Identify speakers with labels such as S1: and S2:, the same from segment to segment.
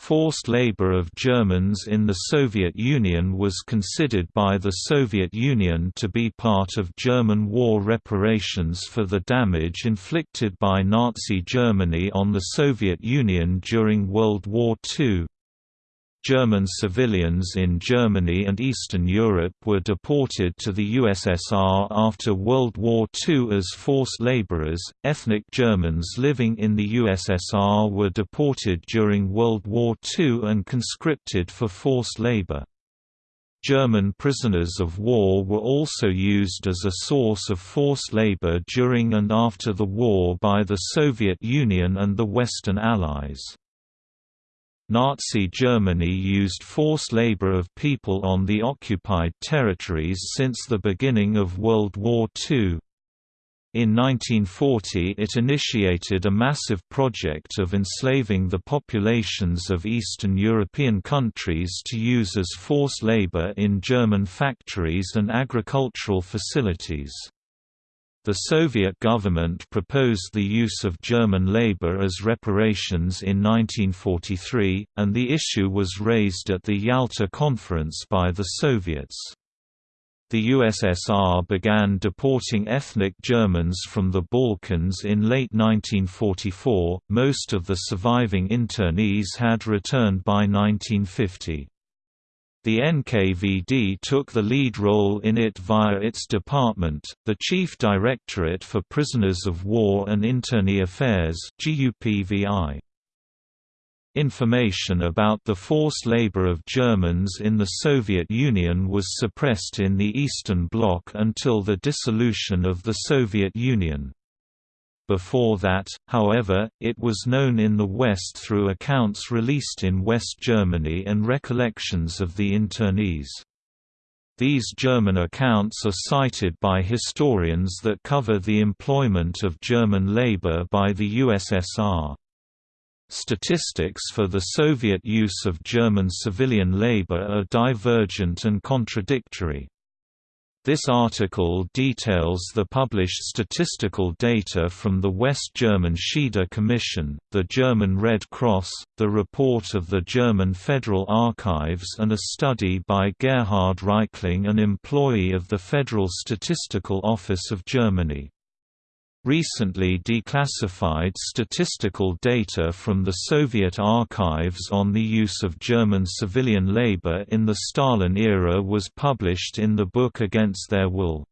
S1: Forced labor of Germans in the Soviet Union was considered by the Soviet Union to be part of German war reparations for the damage inflicted by Nazi Germany on the Soviet Union during World War II. German civilians in Germany and Eastern Europe were deported to the USSR after World War II as forced laborers. Ethnic Germans living in the USSR were deported during World War II and conscripted for forced labor. German prisoners of war were also used as a source of forced labor during and after the war by the Soviet Union and the Western Allies. Nazi Germany used forced labor of people on the occupied territories since the beginning of World War II. In 1940 it initiated a massive project of enslaving the populations of Eastern European countries to use as forced labor in German factories and agricultural facilities. The Soviet government proposed the use of German labor as reparations in 1943, and the issue was raised at the Yalta Conference by the Soviets. The USSR began deporting ethnic Germans from the Balkans in late 1944, most of the surviving internees had returned by 1950. The NKVD took the lead role in it via its department, the Chief Directorate for Prisoners of War and Internee Affairs Information about the forced labor of Germans in the Soviet Union was suppressed in the Eastern Bloc until the dissolution of the Soviet Union. Before that, however, it was known in the West through accounts released in West Germany and recollections of the internees. These German accounts are cited by historians that cover the employment of German labor by the USSR. Statistics for the Soviet use of German civilian labor are divergent and contradictory. This article details the published statistical data from the West German Schieder Commission, the German Red Cross, the report of the German Federal Archives and a study by Gerhard Reichling an employee of the Federal Statistical Office of Germany. Recently declassified statistical data from the Soviet archives on the use of German civilian labor in the Stalin era was published in the book Against Their Will.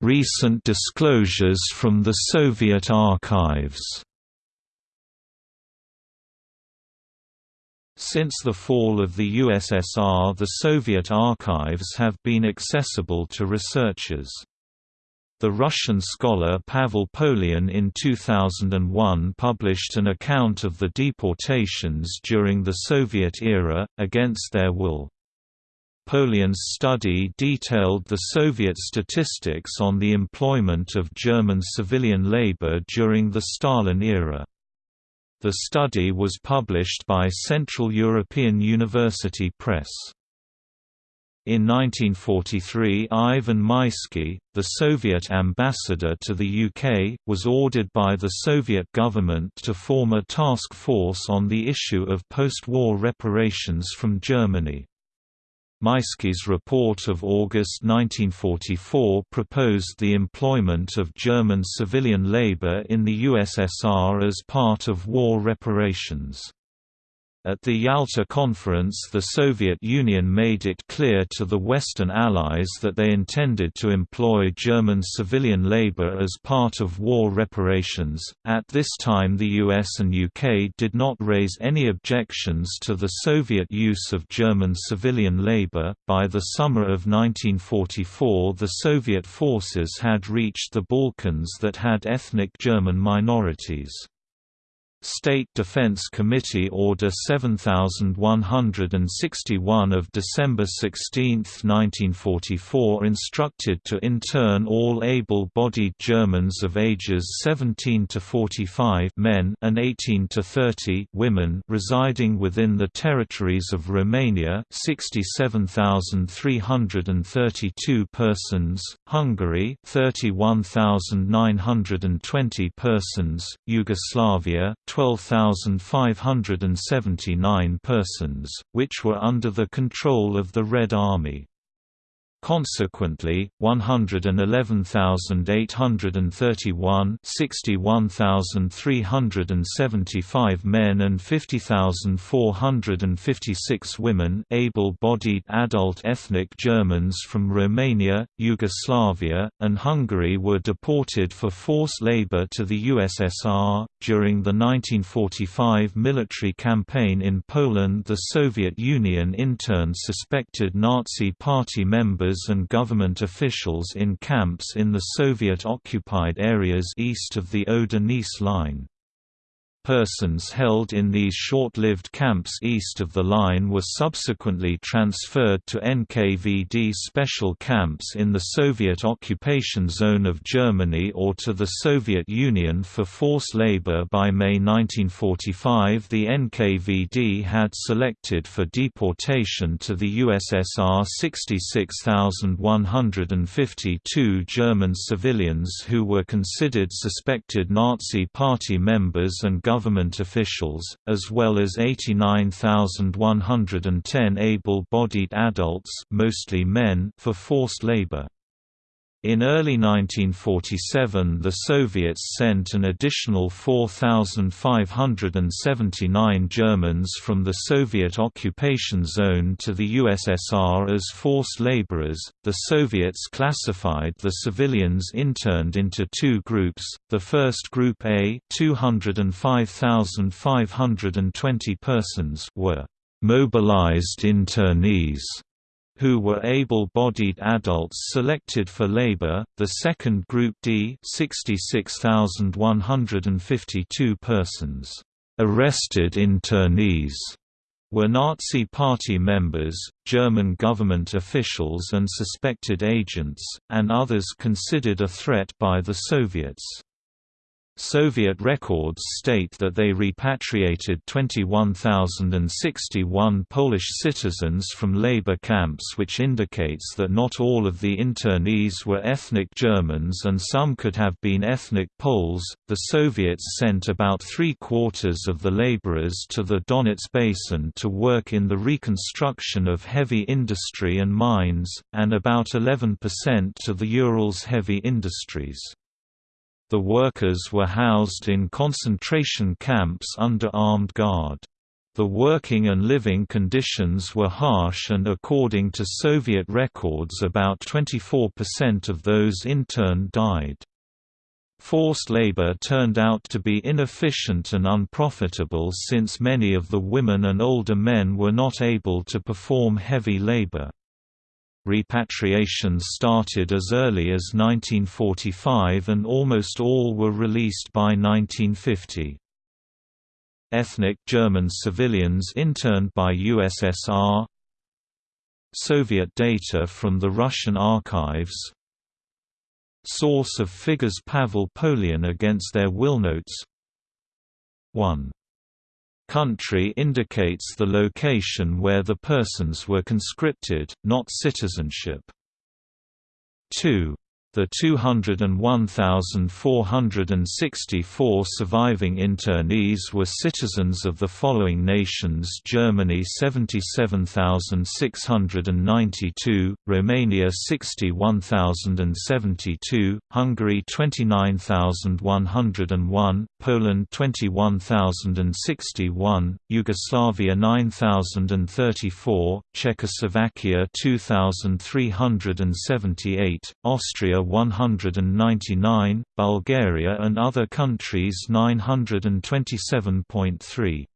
S1: Recent disclosures from the Soviet archives Since the fall of the USSR the Soviet archives have been accessible to researchers. The Russian scholar Pavel Polian in 2001 published an account of the deportations during the Soviet era, against their will. Polian's study detailed the Soviet statistics on the employment of German civilian labor during the Stalin era. The study was published by Central European University Press. In 1943 Ivan Maisky, the Soviet ambassador to the UK, was ordered by the Soviet government to form a task force on the issue of post-war reparations from Germany. Maisky's report of August 1944 proposed the employment of German civilian labor in the USSR as part of war reparations. At the Yalta Conference the Soviet Union made it clear to the Western Allies that they intended to employ German civilian labor as part of war reparations. At this time the US and UK did not raise any objections to the Soviet use of German civilian labor. By the summer of 1944 the Soviet forces had reached the Balkans that had ethnic German minorities. State Defense Committee Order 7161 of December 16, 1944 instructed to intern all able-bodied Germans of ages 17 to 45 men and 18 to 30 women residing within the territories of Romania 67,332 persons, Hungary 31,920 persons, Yugoslavia 12,579 persons, which were under the control of the Red Army. Consequently, 111,831 61,375 men and 50,456 women able-bodied adult ethnic Germans from Romania, Yugoslavia, and Hungary were deported for forced labor to the USSR. During the 1945 military campaign in Poland the Soviet Union interned suspected Nazi Party members and government officials in camps in the Soviet-occupied areas east of the Oder-Neisse line. Persons held in these short-lived camps east of the line were subsequently transferred to NKVD special camps in the Soviet occupation zone of Germany or to the Soviet Union for forced labor. By May 1945 the NKVD had selected for deportation to the USSR 66,152 German civilians who were considered suspected Nazi Party members and government government officials, as well as 89,110 able-bodied adults mostly men for forced labor. In early 1947 the Soviets sent an additional 4,579 Germans from the Soviet occupation zone to the USSR as forced laborers. The Soviets classified the civilians interned into two groups, the first Group A 205,520 persons were mobilized internees who were able-bodied adults selected for labor, the second Group D 66,152 persons, arrested internees, were Nazi Party members, German government officials and suspected agents, and others considered a threat by the Soviets. Soviet records state that they repatriated 21,061 Polish citizens from labor camps which indicates that not all of the internees were ethnic Germans and some could have been ethnic Poles. The Soviets sent about three-quarters of the laborers to the Donets Basin to work in the reconstruction of heavy industry and mines, and about 11% to the Urals heavy industries. The workers were housed in concentration camps under armed guard. The working and living conditions were harsh and according to Soviet records about 24% of those interned died. Forced labor turned out to be inefficient and unprofitable since many of the women and older men were not able to perform heavy labor. Repatriations started as early as 1945 and almost all were released by 1950. Ethnic German civilians interned by USSR Soviet data from the Russian archives. Source of figures Pavel Polian against their will notes. 1 Country indicates the location where the persons were conscripted, not citizenship. 2 the 201,464 surviving internees were citizens of the following nations Germany 77,692, Romania 61,072, Hungary 29,101, Poland 21,061, Yugoslavia 9,034, Czechoslovakia 2,378, Austria 199, Bulgaria and other countries 927.3.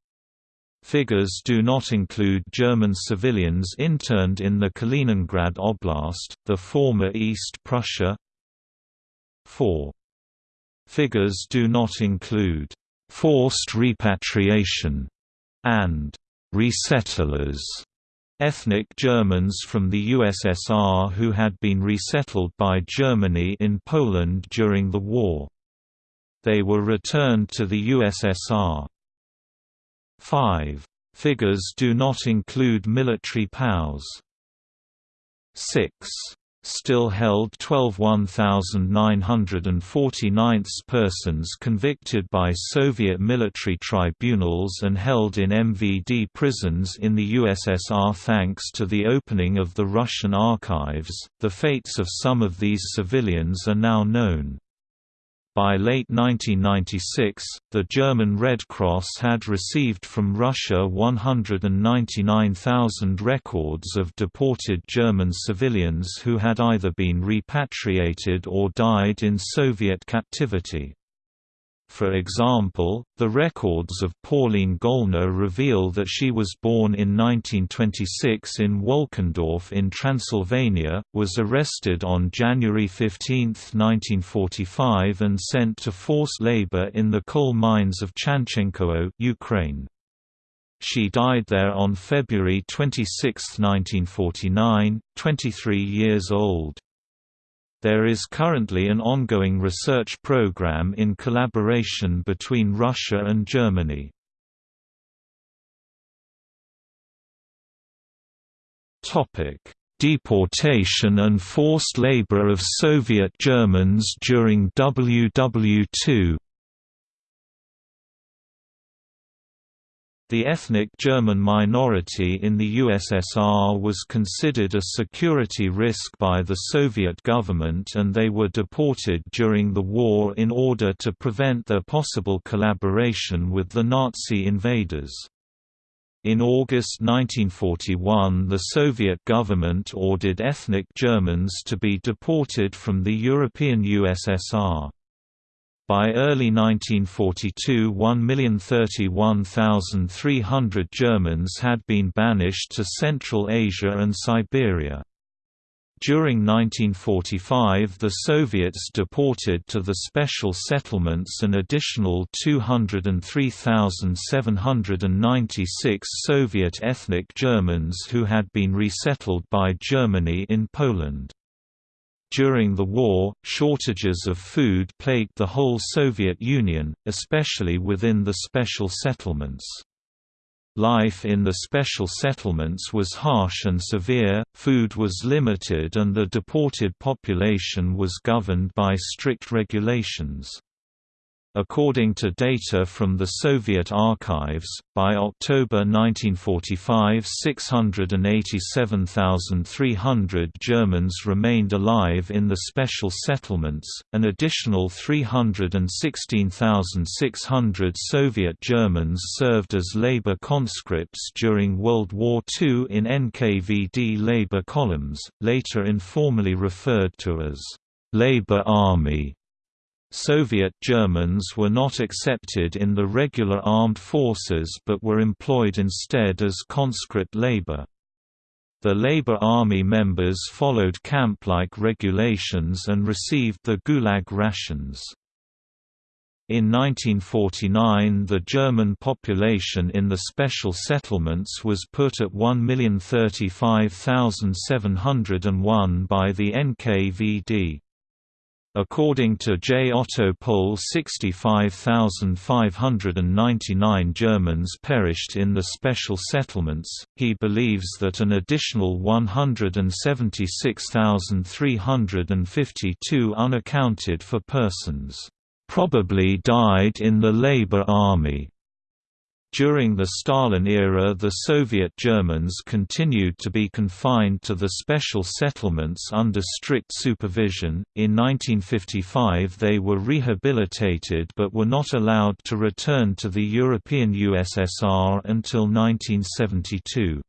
S1: Figures do not include German civilians interned in the Kaliningrad Oblast, the former East Prussia. 4. Figures do not include forced repatriation, and resettlers, ethnic Germans from the USSR who had been resettled by Germany in Poland during the war. They were returned to the USSR. 5. Figures do not include military POWs. 6 still held 12 1,949 persons convicted by Soviet military tribunals and held in MVD prisons in the USSR. Thanks to the opening of the Russian archives, the fates of some of these civilians are now known. By late 1996, the German Red Cross had received from Russia 199,000 records of deported German civilians who had either been repatriated or died in Soviet captivity. For example, the records of Pauline Gollner reveal that she was born in 1926 in Wolkendorf in Transylvania, was arrested on January 15, 1945 and sent to forced labor in the coal mines of Chanchenkovo Ukraine. She died there on February 26, 1949, 23 years old. There is currently an ongoing research program in collaboration between Russia and Germany. Deportation and forced labor of Soviet Germans during WW2 The ethnic German minority in the USSR was considered a security risk by the Soviet government and they were deported during the war in order to prevent their possible collaboration with the Nazi invaders. In August 1941 the Soviet government ordered ethnic Germans to be deported from the European USSR. By early 1942 1,031,300 Germans had been banished to Central Asia and Siberia. During 1945 the Soviets deported to the special settlements an additional 203,796 Soviet ethnic Germans who had been resettled by Germany in Poland. During the war, shortages of food plagued the whole Soviet Union, especially within the special settlements. Life in the special settlements was harsh and severe, food was limited and the deported population was governed by strict regulations. According to data from the Soviet archives, by October 1945 687,300 Germans remained alive in the special settlements, an additional 316,600 Soviet Germans served as labor conscripts during World War II in NKVD labor columns, later informally referred to as «labor army». Soviet Germans were not accepted in the regular armed forces but were employed instead as conscript labor. The Labor Army members followed camp-like regulations and received the Gulag rations. In 1949 the German population in the special settlements was put at 1,035,701 by the NKVD. According to J. Otto Pohl 65,599 Germans perished in the special settlements, he believes that an additional 176,352 unaccounted for persons, "...probably died in the Labor Army." During the Stalin era the Soviet Germans continued to be confined to the special settlements under strict supervision. In 1955 they were rehabilitated but were not allowed to return to the European USSR until 1972.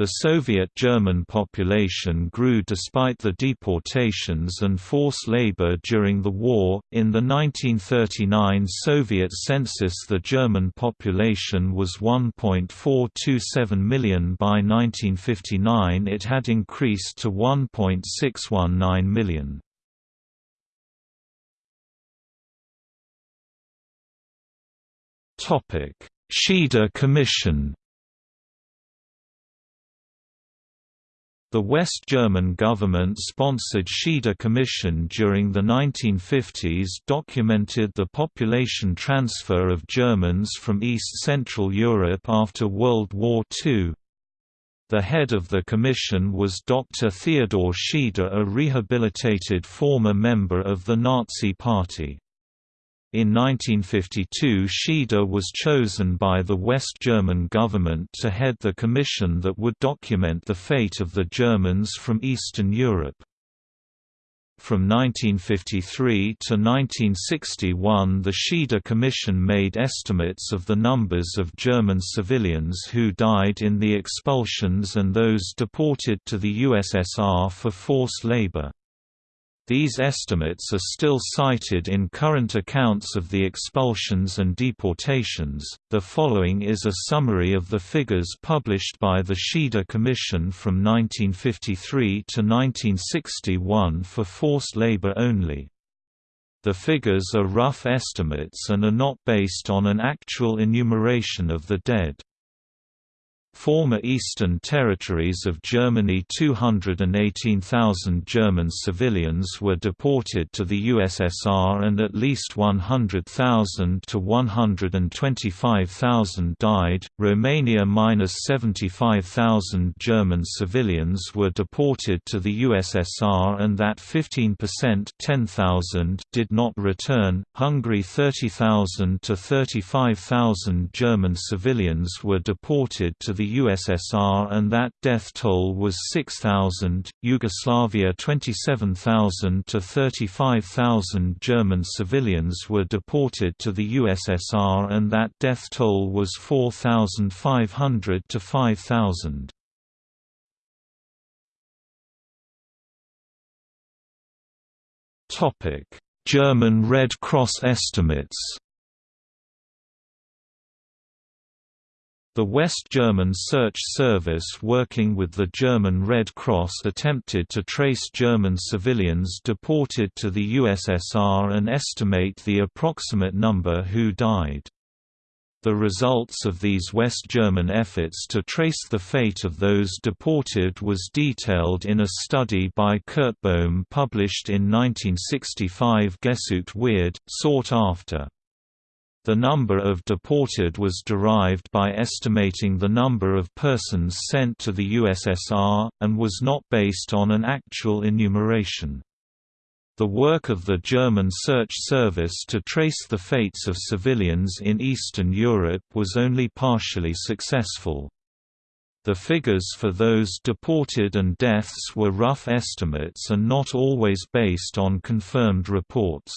S1: The Soviet German population grew despite the deportations and forced labor during the war. In the 1939 Soviet census, the German population was 1.427 million. By 1959, it had increased to 1.619 million. Topic: Schieder Commission The West German government-sponsored Schieder Commission during the 1950s documented the population transfer of Germans from East Central Europe after World War II. The head of the commission was Dr. Theodor Schieder a rehabilitated former member of the Nazi Party. In 1952 Schieder was chosen by the West German government to head the commission that would document the fate of the Germans from Eastern Europe. From 1953 to 1961 the Schieder Commission made estimates of the numbers of German civilians who died in the expulsions and those deported to the USSR for forced labor. These estimates are still cited in current accounts of the expulsions and deportations. The following is a summary of the figures published by the Schieder Commission from 1953 to 1961 for forced labor only. The figures are rough estimates and are not based on an actual enumeration of the dead. Former Eastern Territories of Germany 218,000 German civilians were deported to the USSR and at least 100,000 to 125,000 died. Romania minus 75,000 German civilians were deported to the USSR and that 15% 10,000 did not return. Hungary 30,000 to 35,000 German civilians were deported to the USSR and that death toll was 6,000, Yugoslavia 27,000 to 35,000 German civilians were deported to the USSR and that death toll was 4,500 to 5,000. German Red Cross estimates The West German Search Service working with the German Red Cross attempted to trace German civilians deported to the USSR and estimate the approximate number who died. The results of these West German efforts to trace the fate of those deported was detailed in a study by Kurt Bohm published in 1965 Gesucht wird, sought after. The number of deported was derived by estimating the number of persons sent to the USSR, and was not based on an actual enumeration. The work of the German Search Service to trace the fates of civilians in Eastern Europe was only partially successful. The figures for those deported and deaths were rough estimates and not always based on confirmed reports.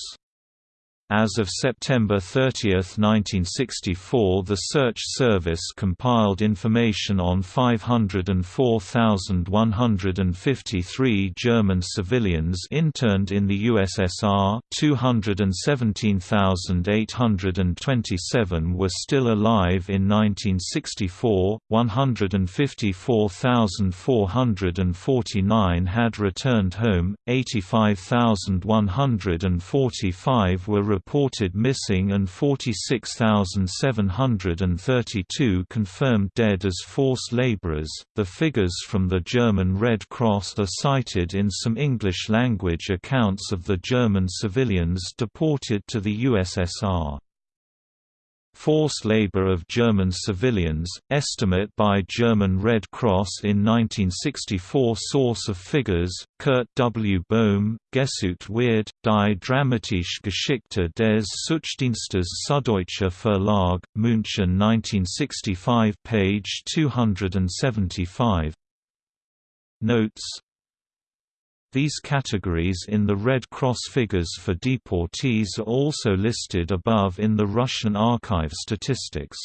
S1: As of September 30, 1964 the Search Service compiled information on 504,153 German civilians interned in the USSR 217,827 were still alive in 1964, 154,449 had returned home, 85,145 were reported missing and 46,732 confirmed dead as forced laborers. The figures from the German Red Cross are cited in some English language accounts of the German civilians deported to the USSR. Forced labor of German civilians, estimate by German Red Cross in 1964 Source of figures, Kurt W. Bohm, Gesucht wird, die dramatische Geschichte des Suchdienstes Süddeutscher Verlag, München 1965 page 275 Notes these categories in the Red Cross figures for deportees are also listed above in the Russian Archive statistics.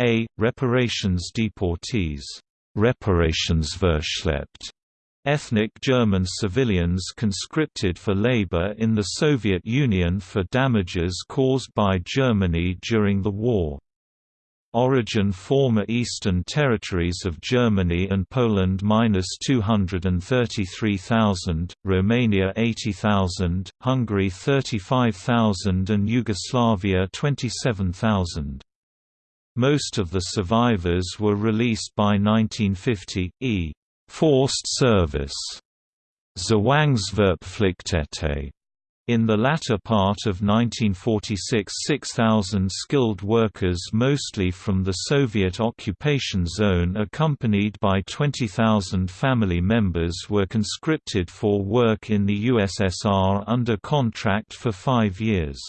S1: A. Reparations deportees Reparationsverschleppt ethnic German civilians conscripted for labor in the Soviet Union for damages caused by Germany during the war. Origin former Eastern territories of Germany and Poland minus 233,000, Romania 80,000, Hungary 35,000 and Yugoslavia 27,000. Most of the survivors were released by 1950, e. forced service. Zwangsverpflichtete in the latter part of 1946 6,000 skilled workers mostly from the Soviet occupation zone accompanied by 20,000 family members were conscripted for work in the USSR under contract for five years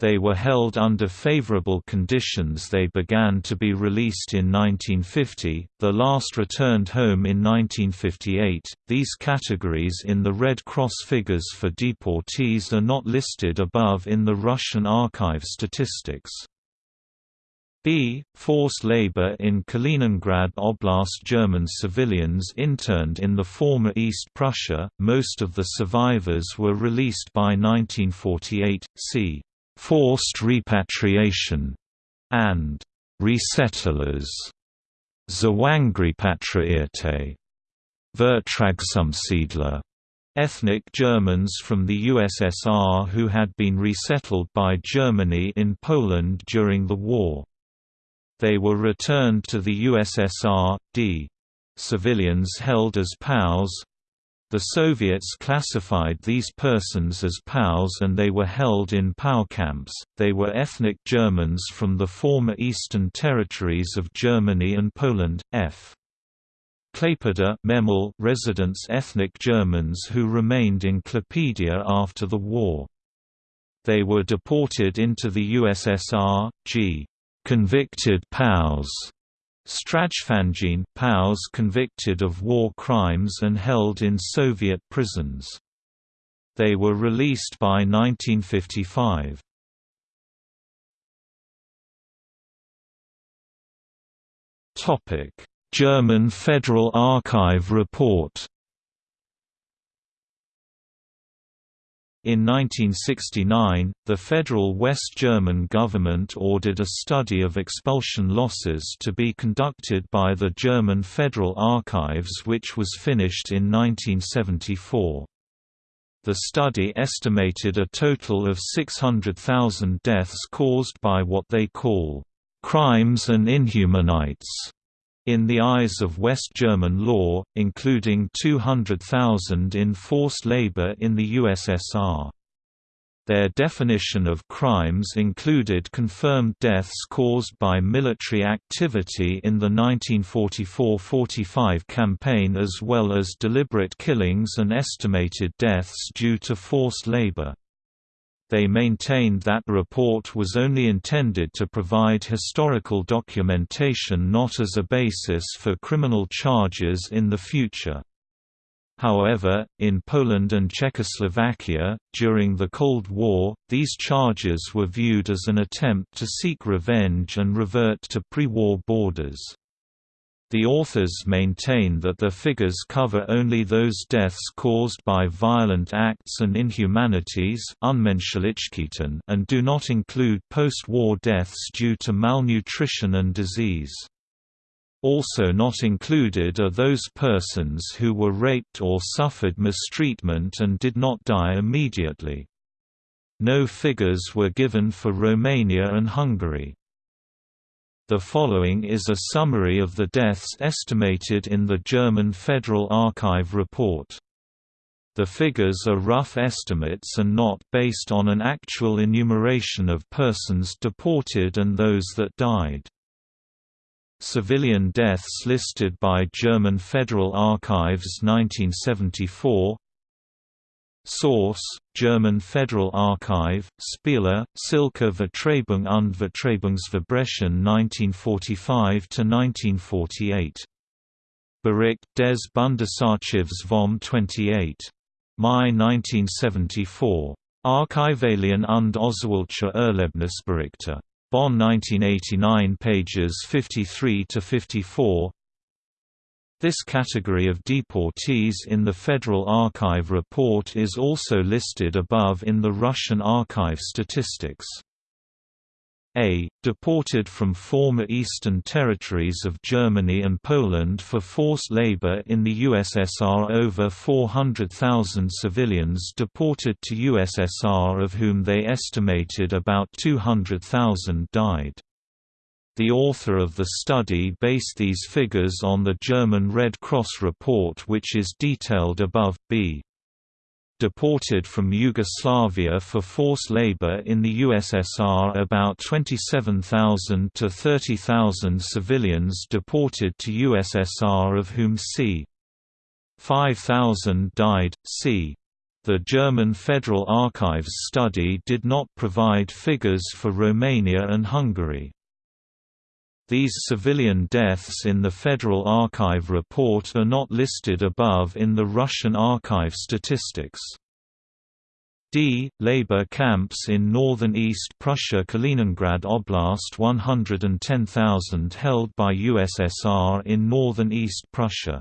S1: they were held under favorable conditions they began to be released in 1950, the last returned home in 1958. These categories in the Red Cross figures for deportees are not listed above in the Russian archive statistics. B. Forced labor in Kaliningrad Oblast German civilians interned in the former East Prussia, most of the survivors were released by 1948, c forced repatriation, and resettlers, Zwangsrepatriierte, Vertragsumsiedler, ethnic Germans from the USSR who had been resettled by Germany in Poland during the war. They were returned to the USSR, d. Civilians held as POWs, the Soviets classified these persons as POWs and they were held in POW camps. They were ethnic Germans from the former eastern territories of Germany and Poland. F. Klaipeda Memel residents ethnic Germans who remained in Klaipeda after the war. They were deported into the USSR, g. Convicted POWs Strajfangene POWs convicted of war crimes and held in Soviet prisons. They were released by 1955. German Federal Archive report In 1969, the federal West German government ordered a study of expulsion losses to be conducted by the German Federal Archives which was finished in 1974. The study estimated a total of 600,000 deaths caused by what they call crimes and inhumanities in the eyes of West German law, including 200,000 in forced labor in the USSR. Their definition of crimes included confirmed deaths caused by military activity in the 1944–45 campaign as well as deliberate killings and estimated deaths due to forced labor they maintained that report was only intended to provide historical documentation not as a basis for criminal charges in the future. However, in Poland and Czechoslovakia, during the Cold War, these charges were viewed as an attempt to seek revenge and revert to pre-war borders. The authors maintain that the figures cover only those deaths caused by violent acts and inhumanities and do not include post-war deaths due to malnutrition and disease. Also not included are those persons who were raped or suffered mistreatment and did not die immediately. No figures were given for Romania and Hungary. The following is a summary of the deaths estimated in the German Federal Archive report. The figures are rough estimates and not based on an actual enumeration of persons deported and those that died. Civilian deaths listed by German Federal Archives 1974 Source: German Federal Archive, Spieler, Silke Vertreibung und Vertreibungsverbrechen 1945–1948. Bericht des Bundesarchivs vom 28. Mai 1974. Archivalien und Oswaldsche Erlebnisberichte. Bonn 1989 pages 53–54 this category of deportees in the Federal Archive report is also listed above in the Russian archive statistics. a. Deported from former eastern territories of Germany and Poland for forced labor in the USSR Over 400,000 civilians deported to USSR of whom they estimated about 200,000 died. The author of the study based these figures on the German Red Cross report which is detailed above, b deported from Yugoslavia for forced labor in the USSR about 27,000 to 30,000 civilians deported to USSR of whom c. 5,000 died, c. The German Federal Archives study did not provide figures for Romania and Hungary. These civilian deaths in the Federal Archive report are not listed above in the Russian archive statistics. D. Labor camps in northern East Prussia Kaliningrad Oblast 110,000 held by USSR in northern East Prussia.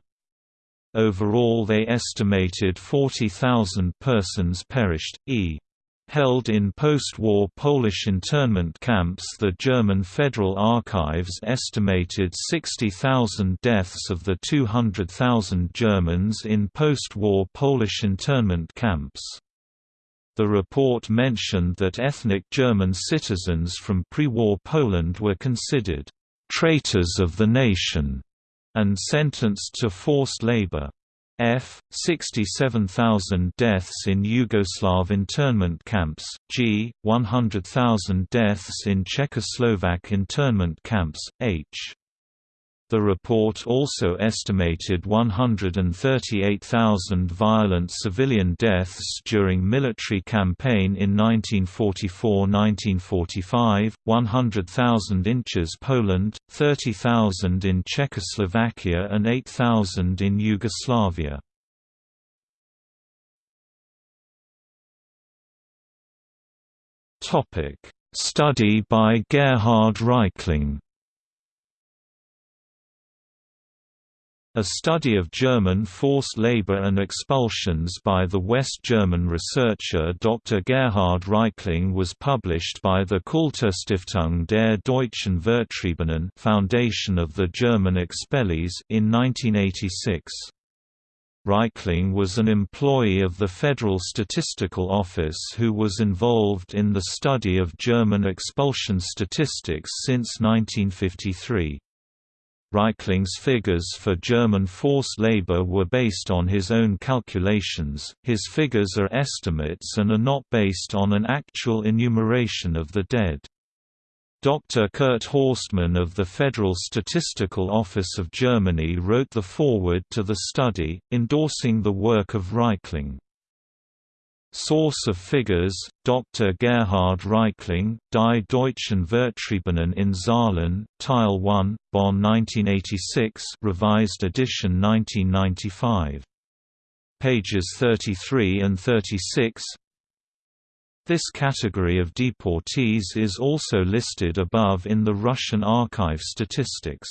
S1: Overall they estimated 40,000 persons perished, e held in post-war Polish internment camps the German Federal Archives estimated 60,000 deaths of the 200,000 Germans in post-war Polish internment camps. The report mentioned that ethnic German citizens from pre-war Poland were considered «traitors of the nation» and sentenced to forced labor. F. 67,000 deaths in Yugoslav internment camps, G. 100,000 deaths in Czechoslovak internment camps, H. The report also estimated 138,000 violent civilian deaths during military campaign in 1944–1945, 100,000 inches Poland, 30,000 in Czechoslovakia and 8,000 in Yugoslavia. Study by Gerhard Reichling A study of German forced labor and expulsions by the West German researcher Dr. Gerhard Reichling was published by the Kulturstiftung der Deutschen Vertriebenen Foundation of the German Expellees in 1986. Reichling was an employee of the Federal Statistical Office who was involved in the study of German expulsion statistics since 1953. Reichling's figures for German forced labor were based on his own calculations, his figures are estimates and are not based on an actual enumeration of the dead. Dr. Kurt Horstmann of the Federal Statistical Office of Germany wrote the foreword to the study, endorsing the work of Reichling. Source of figures, Dr. Gerhard Reichling, Die Deutschen Vertriebenen in Zahlen, Teil 1, Bonn 1986 revised edition 1995. Pages 33 and 36 This category of deportees is also listed above in the Russian archive statistics.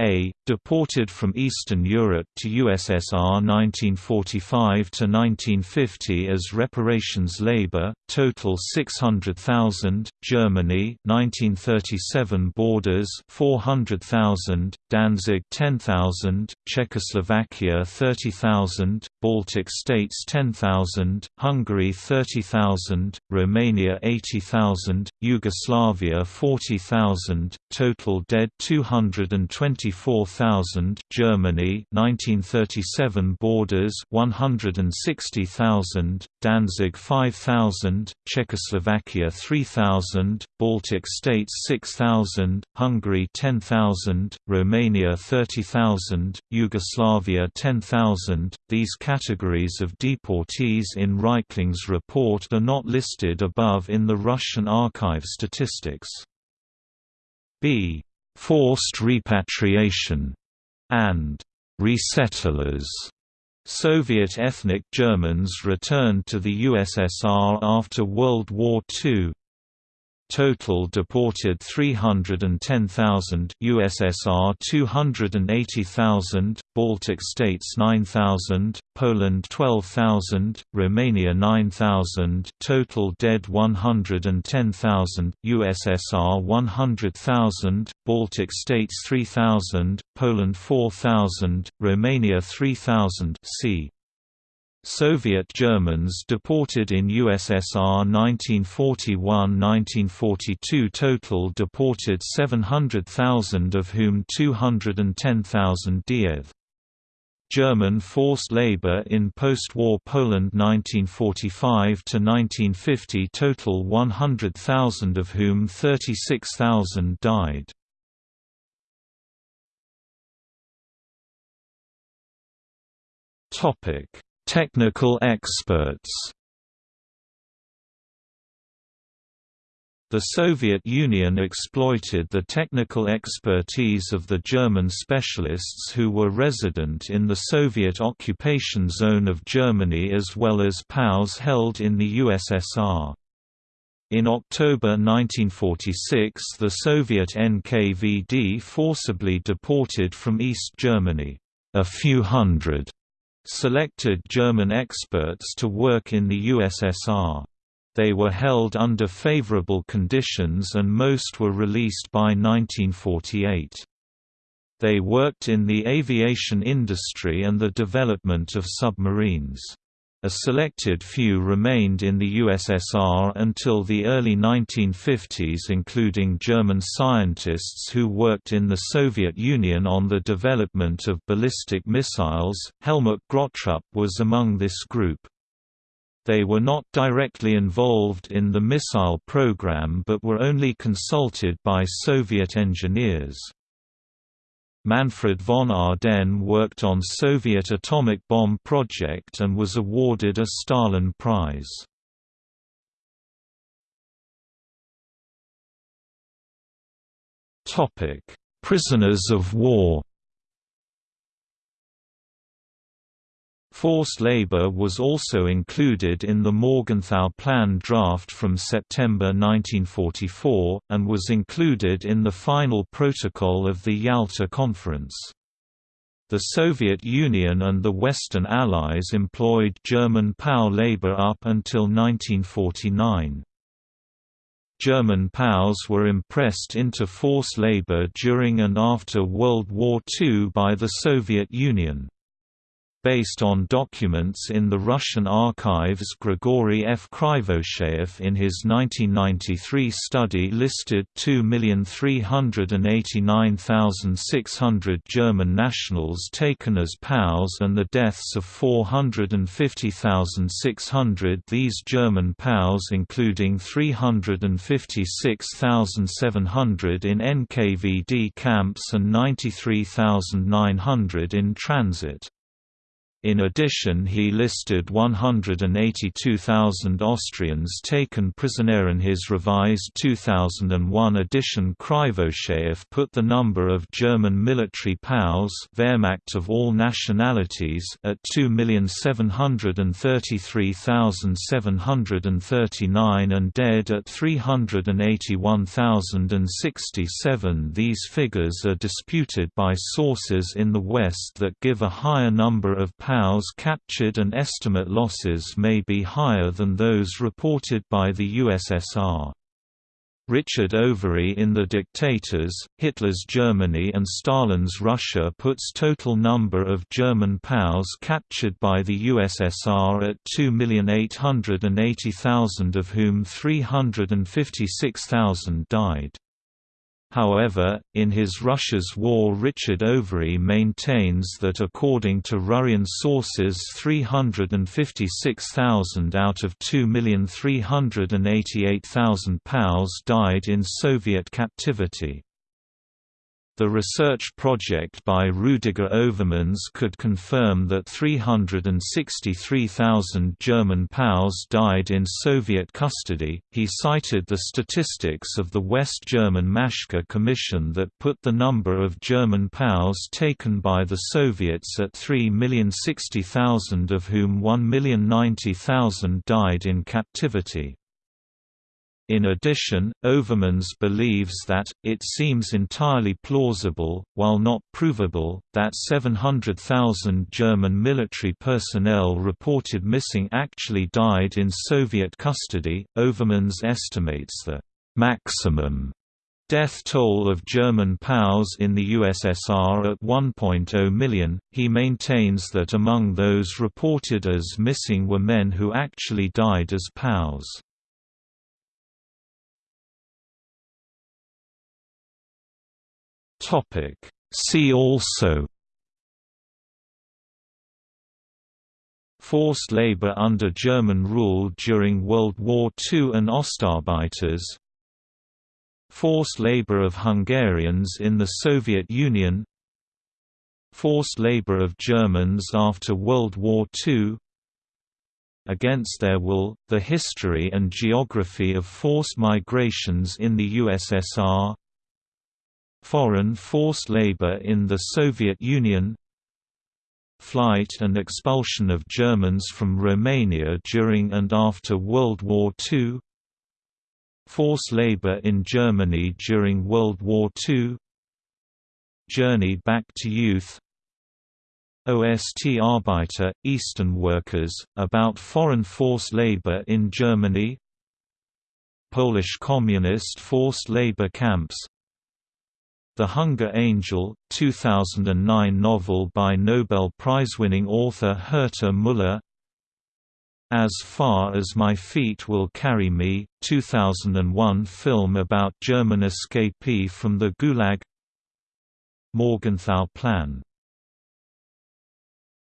S1: A. Deported from Eastern Europe to USSR 1945–1950 as reparations labor, total 600,000, Germany 1937 borders 400,000, Danzig 10,000, Czechoslovakia 30,000, Baltic states 10,000, Hungary 30,000, Romania 80,000, Yugoslavia 40,000, total dead 220 24,000 Germany 1937 borders 160,000 Danzig 5,000 Czechoslovakia 3,000 Baltic states 6,000 Hungary 10,000 Romania 30,000 Yugoslavia 10,000 These categories of deportees in Reichling's report are not listed above in the Russian archive statistics. B forced repatriation, and resettlers. Soviet ethnic Germans returned to the USSR after World War II. Total deported 310,000 USSR 280,000, Baltic states 9,000, Poland 12,000, Romania 9,000, total dead 110,000, USSR 100,000, Baltic states 3,000, Poland 4,000, Romania 3,000. See Soviet Germans deported in USSR 1941–1942 total deported 700,000 of whom 210,000 Diev. German forced labor in post-war Poland 1945–1950 total 100,000 of whom 36,000 died. Topic Technical experts The Soviet Union exploited the technical expertise of the German specialists who were resident in the Soviet occupation zone of Germany as well as POWs held in the USSR. In October 1946 the Soviet NKVD forcibly deported from East Germany, a few hundred selected German experts to work in the USSR. They were held under favorable conditions and most were released by 1948. They worked in the aviation industry and the development of submarines. A selected few remained in the USSR until the early 1950s including German scientists who worked in the Soviet Union on the development of ballistic missiles. Helmut Grottrup was among this group. They were not directly involved in the missile program but were only consulted by Soviet engineers. Manfred von Ardenne worked on Soviet atomic bomb project and was awarded a Stalin Prize. Prisoners of war Forced labor was also included in the Morgenthau Plan draft from September 1944, and was included in the final protocol of the Yalta Conference. The Soviet Union and the Western Allies employed German POW labor up until 1949. German POWs were impressed into forced labor during and after World War II by the Soviet Union. Based on documents in the Russian archives Grigory F. Krivosheyev in his 1993 study listed 2,389,600 German nationals taken as POWs and the deaths of 450,600 These German POWs including 356,700 in NKVD camps and 93,900 in transit. In addition he listed 182,000 Austrians taken prisoner in his revised 2001 edition Krivosheyev put the number of German military POWs Wehrmacht of all nationalities at 2,733,739 and dead at 381,067 These figures are disputed by sources in the West that give a higher number of POWs captured and estimate losses may be higher than those reported by the USSR. Richard Overy in The Dictators, Hitler's Germany and Stalin's Russia puts total number of German POWs captured by the USSR at 2,880,000 of whom 356,000 died. However, in his Russia's War Richard Overy maintains that according to Russian sources 356,000 out of 2,388,000 POWs died in Soviet captivity. The research project by Rudiger Overmans could confirm that 363,000 German POWs died in Soviet custody. He cited the statistics of the West German Maschke Commission that put the number of German POWs taken by the Soviets at 3,060,000 of whom 1,090,000 died in captivity. In addition, Overmans believes that, it seems entirely plausible, while not provable, that 700,000 German military personnel reported missing actually died in Soviet custody. Overmans estimates the maximum death toll of German POWs in the USSR at 1.0 million. He maintains that among those reported as missing were men who actually died as POWs. Topic. See also Forced labor under German rule during World War II and Ostarbeiters Forced labor of Hungarians in the Soviet Union Forced labor of Germans after World War II Against their will, the history and geography of forced migrations in the USSR Foreign forced labor in the Soviet Union Flight and expulsion of Germans from Romania during and after World War II Forced labor in Germany during World War II Journey back to youth Ostarbeiter, Eastern workers, about foreign forced labor in Germany Polish communist forced labor camps the Hunger Angel, 2009 novel by Nobel Prize-winning author Herta Müller As Far as My Feet Will Carry Me, 2001 film about German escapee from the Gulag Morgenthau Plan